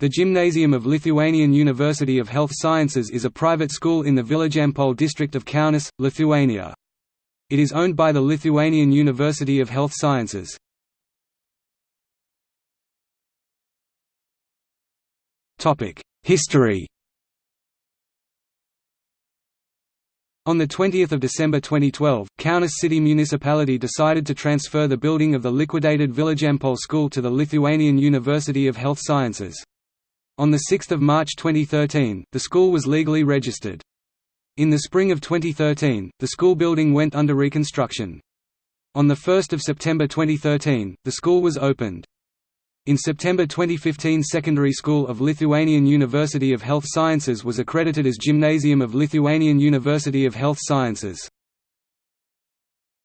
The Gymnasium of Lithuanian University of Health Sciences is a private school in the Vilijampolė district of Kaunas, Lithuania. It is owned by the Lithuanian University of Health Sciences. History On 20 December 2012, Kaunas City Municipality decided to transfer the building of the liquidated Vilijampolė School to the Lithuanian University of Health Sciences. On 6 March 2013, the school was legally registered. In the spring of 2013, the school building went under reconstruction. On 1 September 2013, the school was opened. In September 2015 Secondary School of Lithuanian University of Health Sciences was accredited as Gymnasium of Lithuanian University of Health Sciences.